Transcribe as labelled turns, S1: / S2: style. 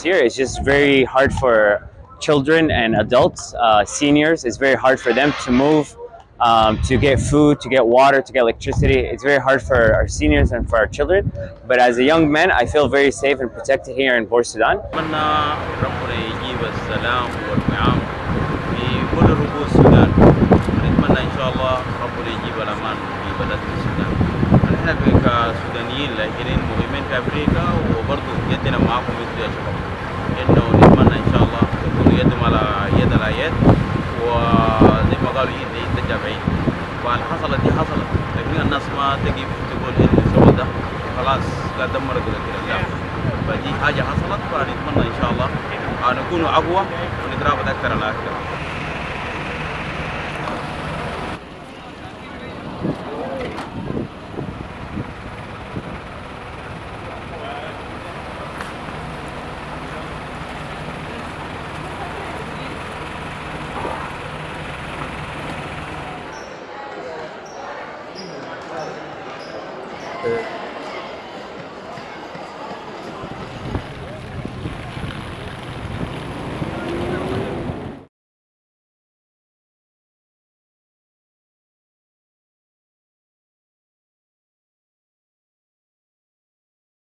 S1: here it's just very hard for children and adults, uh, seniors. It's very hard for them to move, um, to get food, to get water, to get electricity. It's very hard for our seniors and for our children. But as a young man, I feel very safe and protected here in Port Sudan.
S2: في كسودانيين لاجئين مهمين في أفريقيا وبرضه يدنا معاكم أنتم يا شباب. إنه نتمنى إن شاء الله تكونوا يدهم على يد يد وزي ما قالوا يد يد ترجع حصلت دي حصلت. لكن الناس ما تجي تقول إنه سوى ده خلاص لا دمر كده كده. لا. فدي حاجة حصلت فنتمنى إن شاء الله أن نكون أقوى ونترابط أكثر على أكثر. after